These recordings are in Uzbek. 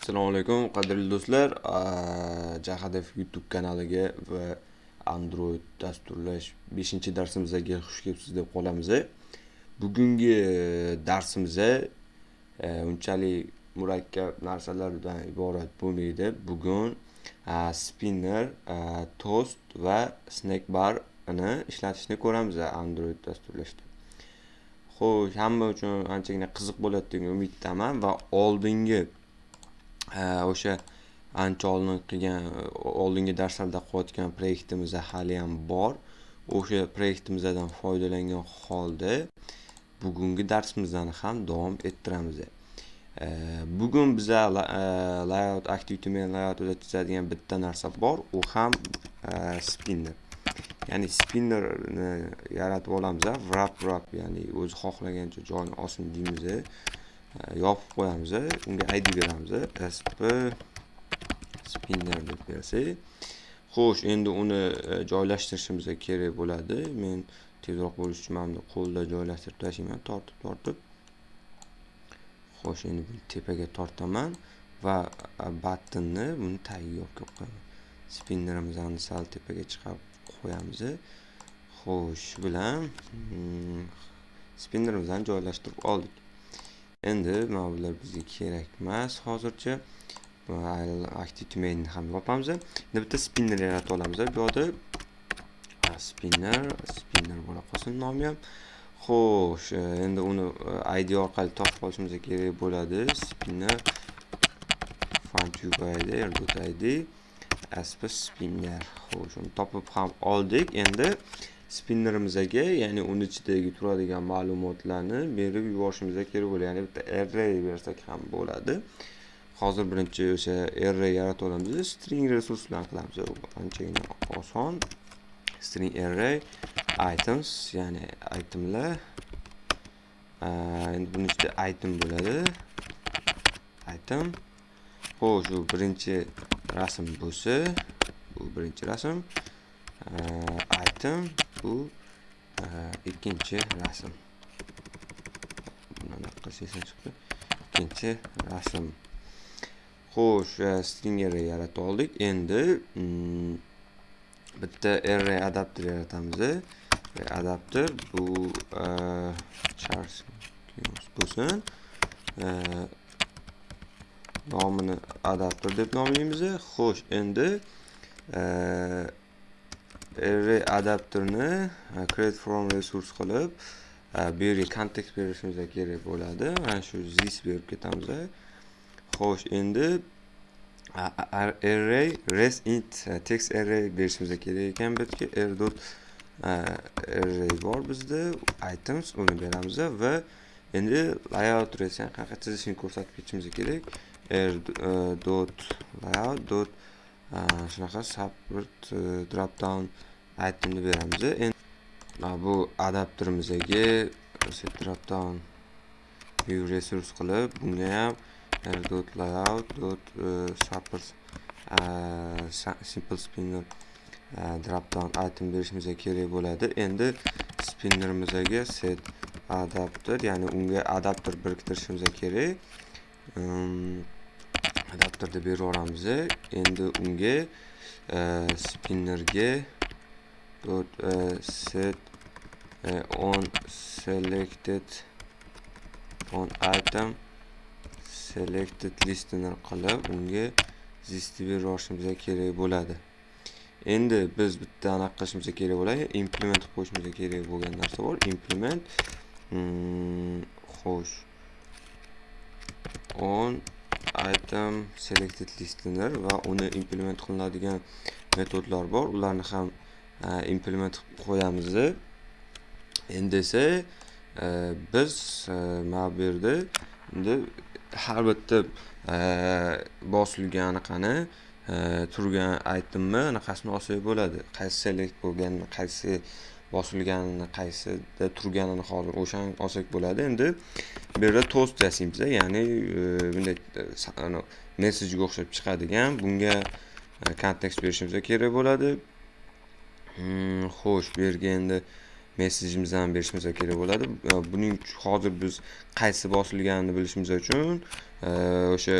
Assalomu alaykum qadrli do'stlar. Jahadef YouTube kanaliga va Android dasturlash 5-darsimizga xush kelibsiz deb qolamiz. E. Bugungi darsimizda e, e, unchalik murakkab narsalardan iborat bo'lmaydi. Bugun spinner, toast va snack barni ishlatishni ko'ramiz Android dasturlashda. Xo'sh, hamma uchun anchagina qiziq bo'ladi degan umiddaman va oldingi o'sha ancha oldin qilgan oldingi darslarda qilayotgan proyektimiz ham bor o'sha proyektimizdan foydalangan holda bugungi darsimizdan ham davom ettiramiz bugun biza layout activity men layoutida chizadigan bitta narsa bor u ham spinner ya'ni spinnerni yaratib olamiz wrap wrap ya'ni o'zi xohlagancha joyini olsin deymiz yopib qo'yamiz unga id beramiz sp spinner deb bersak xo'sh endi uni e, joylashtirishimiz kerak bo'ladi. Men tezroq bo'lish uchun mana qo'lda joylashtirib tashlayman tortib tortib. Xo'sh endi buni tepaga tortaman va e, battonni buni tagiga olib kelib qo'yaman. Spinnerimizni sal tepaga chiqarib qo'yamiz xo'sh bilan hmm, spinnerimizni joylashtirib oldik. Endi mana bular bizga kerak emas hozircha active mainni ham yopamiz. Endi bitta spinner yaratib olamiz bu yoqda spinner spinner bo'la qolsin nomi ham. Xo'sh e, endi uni e, id orqali topib olishimiz kerak bo'ladi. Spinner id id asp spinner. Xo'sh uni topib ham oldik. Endi spinnerimizga ya'ni uni ichidagi turadigan ma'lumotlarni berib yuborishimiz kerak bo'ladi. Ya'ni bitta array bersak ham bo'ladi. Hozir birinchi o'sha array yaratib olamiz. String resurs bilan qilamiz anchagina oson. String array items ya'ni itemlar. Endi buni ichida item bo'ladi. Item. Xo'sh bu birinchi rasm bo'lsa bu birinchi rasm. Item. Bu e, ikkinchi rasm. Bunaqa qilsak chiqdi. Ikkinchi rasm. Xo'sh e, stringerni yaratib oldik. Endi mm, bitta array adapter yaratamiz. E, adapter bu charles bo'lsin. Nomini adapter deb nomlaymiz. Xo'sh endi every adapterni e, create from resource qilib e, bu yerga kontekst berishimiz kerak bo'ladi. Mana shu this berib ketamiz e. xo'sh endi array res int text array berishimiz kerak ekan bu yerga r dot array bor bizda. Items uni beramiz va endi layout resni qanaqa chizishni ko'rsatib ketishimiz kerak. R dot layout dot shunaqa support drop down aytimni beramiz endi bu adapterimizga o'sha view resource qilib bunga ham dot layout dot e, support e, simple spinner e, dropdown item berishimiz kerak bo'ladi. Endi spinnerimizga set adapter ya'ni unga adapter biriktirishimiz kerak. Ehm, Adapterni berib yuboramiz endi unga spinnerga dot uh, set uh, on selected on item selected listener qilib unga listni berib kerak bo'ladi. Endi biz bitta anaqa qilishimiz kerak bo'ladi implement qilib qo'yishimiz kerak bo'lgan narsa bor. Implement hmm, xo'sh. On item selected listener va uni implement qilinadigan metodlar bor. Ularni ham implement qilib qo'yamiz endi esa e, biz e, mana bu yerda endi har bitta e, bosilgan anaqani turgan aytimni anaqasini olsak bo'ladi. Qaysi select bo'lganini qaysi bosilganini qaysida turganini hozir o'shani olsak bo'ladi. Endi bu yerda toast yasaymiz ya'ni bunday messejga o'xshab chiqadigan bunga kontekst berishimiz kerak bo'ladi. Hmm, xo'sh bu yerga endi messejimizni ham berishimiz kerak bo'ladi. Buning hozir biz qaysi bosilganini bilishimiz uchun e, o'sha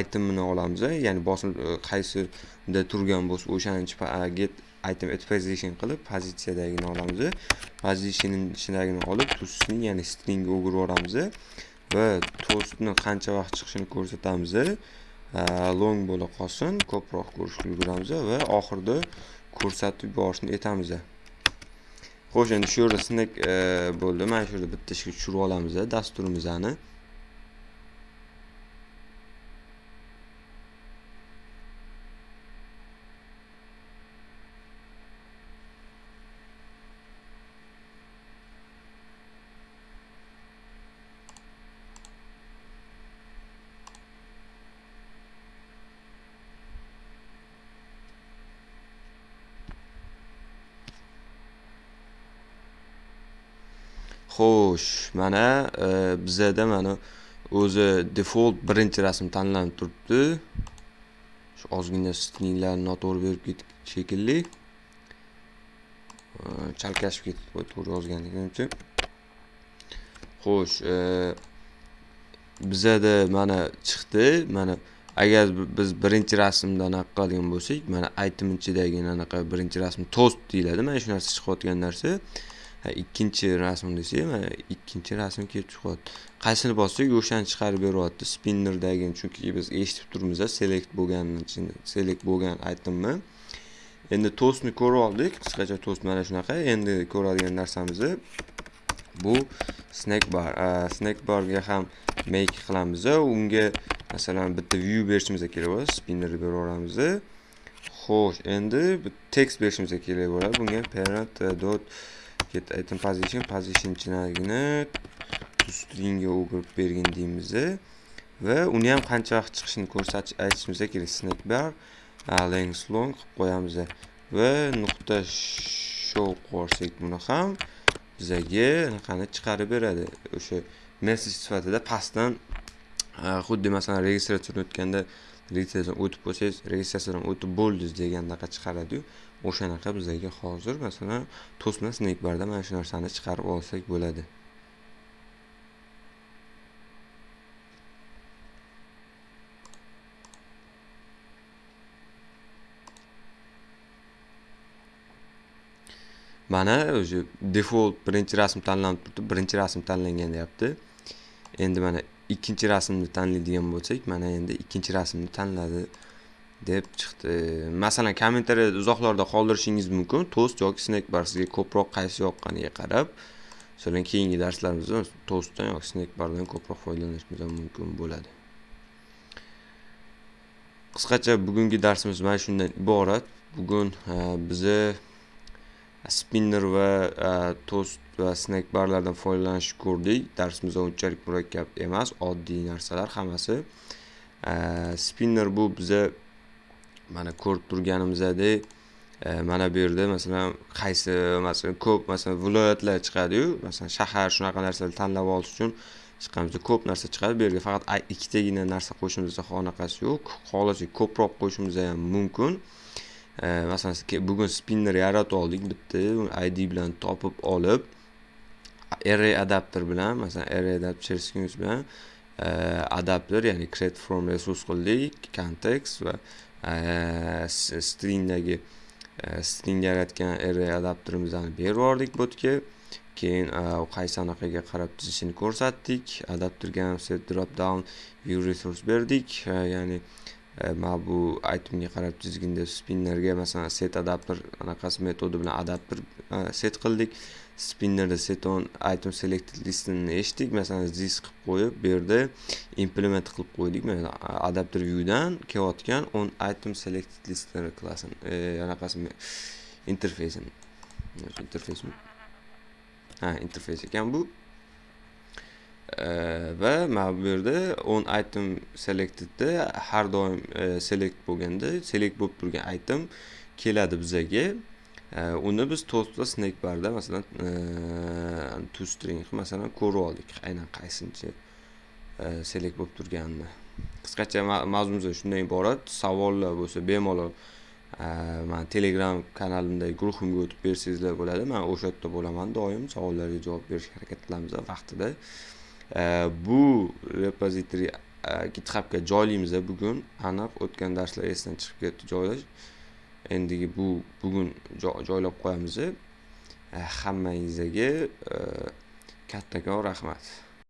itemini olamiz ya'ni bosil e, qaysida turgan bo'lsa o'shani get item at position qilib pozitsiyadagini olamiz position ichidagini olib tusni ya'ni stringga o'girib yuboramiz va to'stni qancha vaqt chiqishini ko'rsatamiz e, long bo'la qolsin ko'proq ko'rishga ulguramiz va oxirida ko'rsatib yuborishni aytamiz xo'sh endi shu yerda snack e, bo'ldi. Mana shu yerda bitta ishga tushirib olamiz dasturimizni Xo'sh, mana e, bizada mana o'zi default birinchi rasm tanlanib turibdi. Shu ozgina stringlarni noto'g'ri berib ketdik shekilli. E, chalkashib ketdi to'g'ri yozganligim uchun. Xo'sh, e, bizada mana chiqdi. Mana agar biz birinchi rasmda anaqa qiladigan bo'lsak, mana item ichidagi anaqa birinchi rasm toast deyiladi. Mana shu narsa chiqayotgan narsa. Ikkinchi rasm desak mana ikkinchi rasm kelib chiqyapti. Qaysini bossak o'shani chiqarib beryapti spinnerdagini chunki biz eshitib turibmiz select bo'lganini select bo'lgan aytdimmi endi to'stni ko'rib oldik. Qisqacha to'st mana shunaqa. Endi ko'radigan narsamiz bu snack bar snack barga ham make qilamiz unga masalan bitta view berishimiz kerak bo'ladi spinner beraveramiz xo'sh endi tekst berishimiz kerak bo'ladi. Bunga parent eh, dot get item position position ichidagini stringga o'girib bergin deymiz va uni ham qancha vaqt chiqishini ko'rsatish aytishimiz kerak. Snack bar length long qilib qo'yamiz. Va nuqta show qo'ysak buni ham bizaga anaqani chiqarib beradi. O'sha message sifatida pastdan xuddi masalan registratsiyadan o'tganda registratsiyadan o'tib bo'lsangiz registratsiyadan o'tib bo'ldiz degandaqa chiqaradiyu. O'shanaqa bizlarga hozir masalan to'sma snekbarda mana shu narsani chiqarib olsak bo'ladi. Mana o'sha default birinchi rasm tanlanib turibdi birinchi rasm tanlangan deyapti. Endi mana ikkinchi rasmni tanlaydigan bo'lsak mana endi ikkinchi rasmni tanladi deb chiqdi. Masalan kommentariyada uzoqlarda qoldirishingiz mumkin. Tost yoki snack bar sizga ko'proq qaysi yoqqaniga qarab masalan keyingi darslarimizda tostdan yoki snack bardan ko'proq foydalanishimiz mumkin bo'ladi. Qisqacha bugungi darsimiz mana shundan iborat. Bugun bizni spinner va e, toast tost va snack barlardan foydalanishni ko'rdik. Darsimiz unchalik murakkab emas oddiy narsalar hammasi. E, spinner bu biza mana ko'rib turganimizdek mana bu yerda masalan qaysi masalan ko'p masalan viloyatlar chiqadiyu masalan shahar shunaqa narsalarni tanlab olish uchun chiqqanimizda ko'p narsa chiqadi. Bu yerga faqat ikkitagina narsa qo'shishimizda qanaqasi yo'q xohlasak ko'proq qo'shishimiz ham mumkin. Masalan bugun spinner yaratib oldik bitta id bilan topib olib array adapter bilan masalan array adapter cherskimus bilan e, adapter ya'ni create from resource qildik context va e, stringdagi e, string yaratgan array adapterimizni berib yubordik botga. Keyin qaysi anaqaga qarab tuzishini ko'rsatdik adapterga set drop down view resource berdik ya'ni E, mana bu aytimga qarab tizginda spinnerga masalan set adapter anaqasi metodi bilan adapter e, set qildik. Spinnerda set on item selected listini eshitdik. Masalan this qilib qo'yib bu yerda implement qilib qo'ydik. Mana adapter viewdan kelayotgan on item selected listener klassini e, anaqasi interfeysini interfeysmi ha interfeys ekan bu. Va mana bu yerda on item selectedda har doim e, select bo'lganda select bo'lib turgan item keladi bizaga uni biz to'rtta snake barda masalan e, string masalan ko'rib oldik aynan qaysinchi e, select bo'lib turganini. Qisqacha mavzumiz shundan iborat savollar bo'lsa bemalol man telegram kanalimdagi guruhimga o'tib bersangizlar bo'ladi. Man o'sha yerda bo'laman doim savollarga javob berishga harakat qilamiz vaqtida. Bu repozitoriy githubga joylaymiz bugun aniq o'tgan darslar esdan chiqib ketdi joylash endigi bu bugun joylab qo'yamiz hammangizga kattakon rahmat